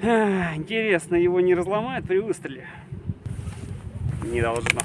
Интересно, его не разломает при выстреле? Не должно.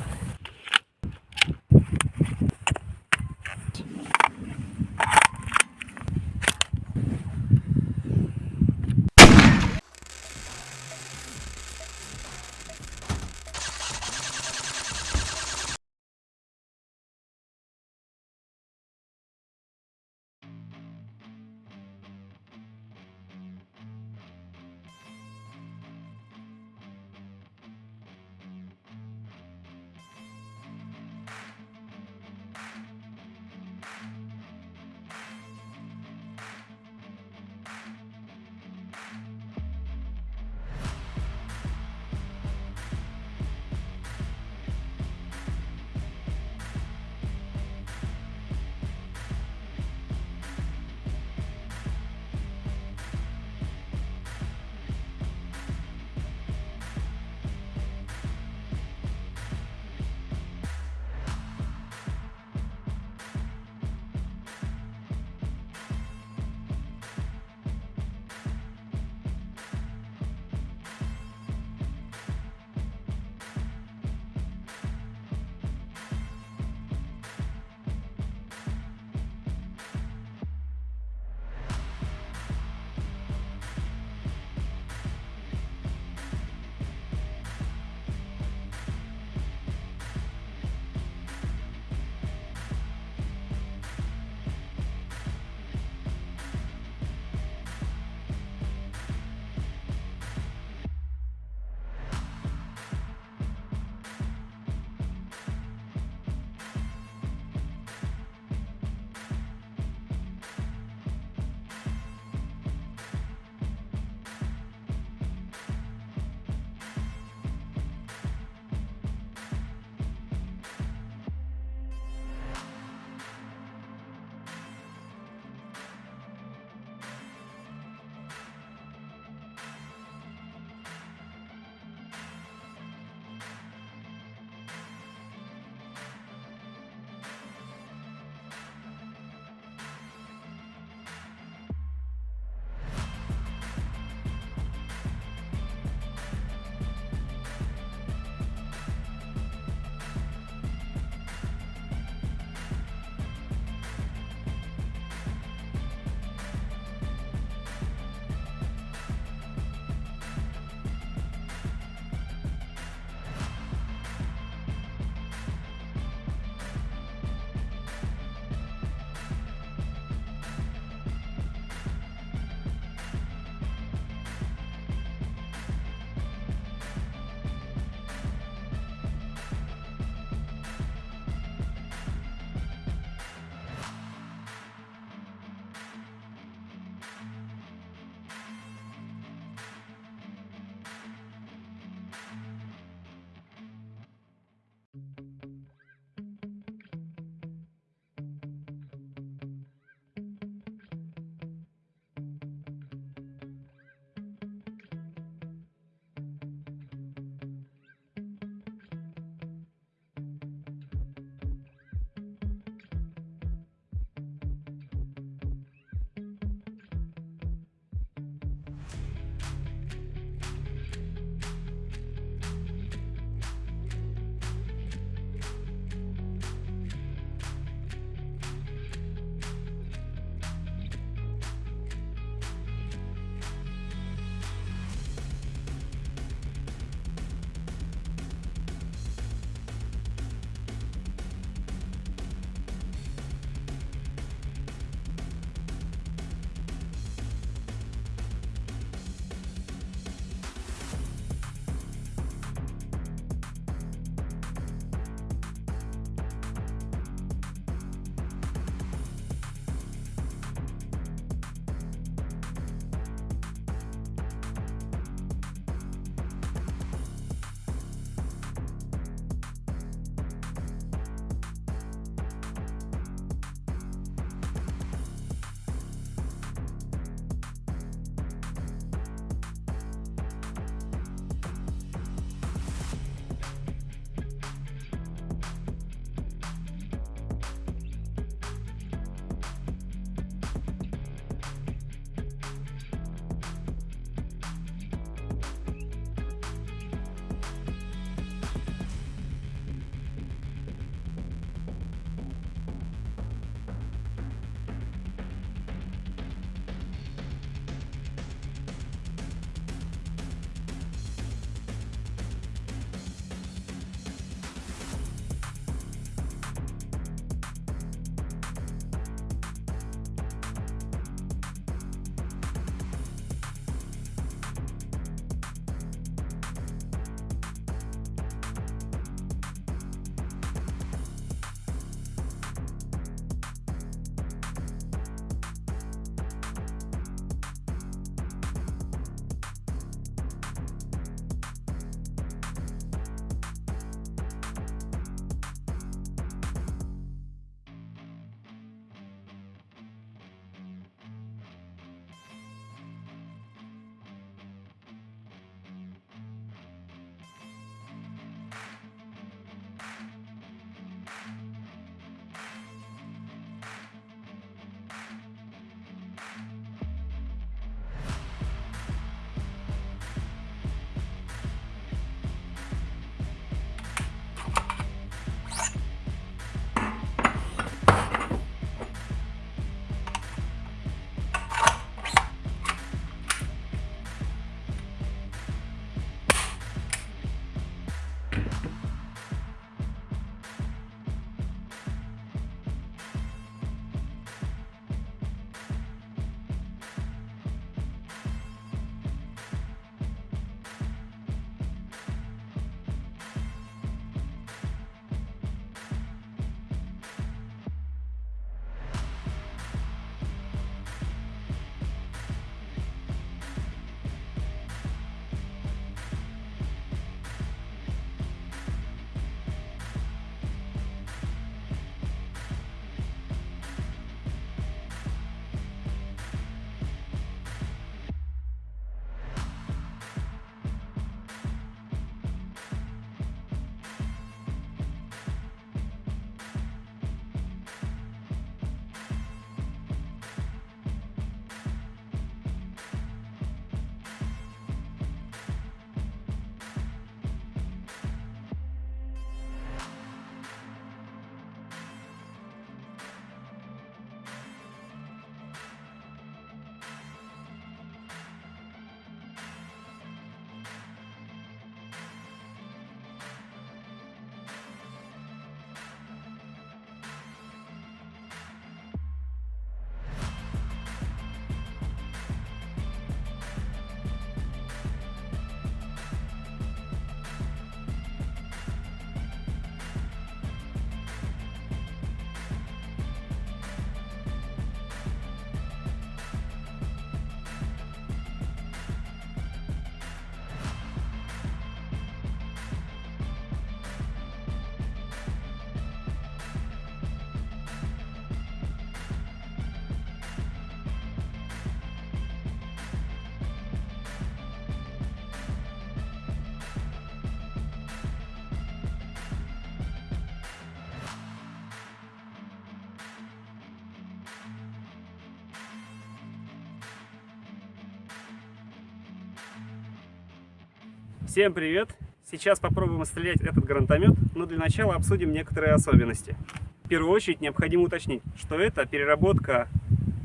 Всем привет! Сейчас попробуем стрелять этот гранатомет, но для начала обсудим некоторые особенности. В первую очередь необходимо уточнить, что это переработка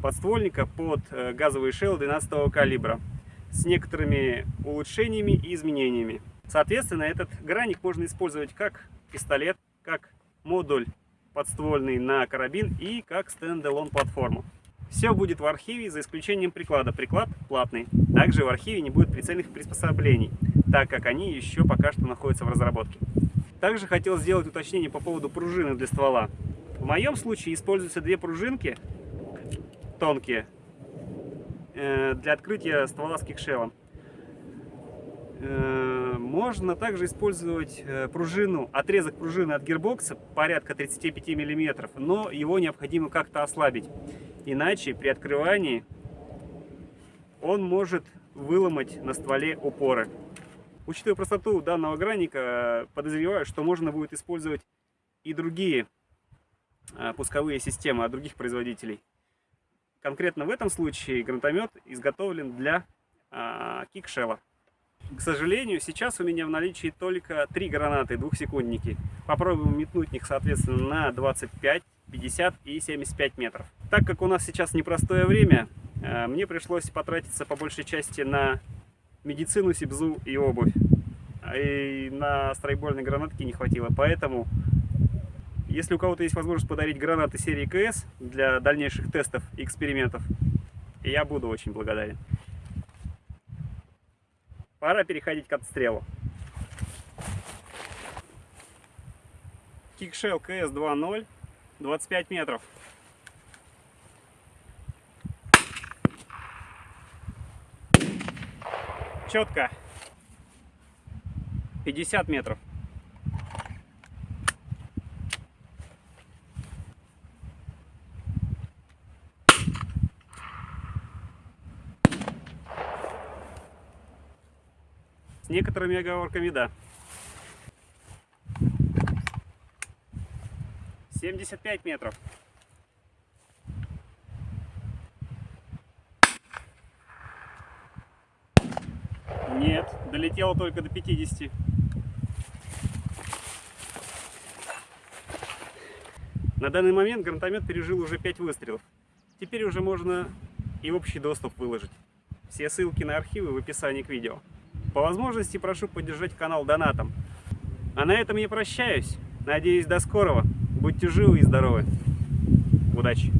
подствольника под э, газовый шелл 12 калибра с некоторыми улучшениями и изменениями. Соответственно, этот граник можно использовать как пистолет, как модуль подствольный на карабин и как стендалон платформу. Все будет в архиве, за исключением приклада. Приклад платный. Также в архиве не будет прицельных приспособлений, так как они еще пока что находятся в разработке. Также хотел сделать уточнение по поводу пружины для ствола. В моем случае используются две пружинки, тонкие, э, для открытия ствола с кикшелом. Э, можно также использовать э, пружину, отрезок пружины от гирбокса порядка 35 мм, но его необходимо как-то ослабить. Иначе при открывании он может выломать на стволе упоры. Учитывая простоту данного граника, подозреваю, что можно будет использовать и другие э, пусковые системы от других производителей. Конкретно в этом случае гранатомет изготовлен для кикшела. К сожалению, сейчас у меня в наличии только три гранаты двухсекундники. Попробуем метнуть их, соответственно, на 25, 50 и 75 метров. Так как у нас сейчас непростое время, э, мне пришлось потратиться по большей части на медицину, сибзу и обувь. И на страйбольной гранатки не хватило. Поэтому, если у кого-то есть возможность подарить гранаты серии КС для дальнейших тестов и экспериментов, я буду очень благодарен. Пора переходить к отстрелу. Кикшел КС 2.0, 25 метров. Четко. 50 метров. С некоторыми оговорками, да. 75 метров. Нет, долетело только до 50. На данный момент гранатомет пережил уже 5 выстрелов. Теперь уже можно и в общий доступ выложить. Все ссылки на архивы в описании к видео. По возможности прошу поддержать канал донатом. А на этом я прощаюсь. Надеюсь, до скорого. Будьте живы и здоровы. Удачи!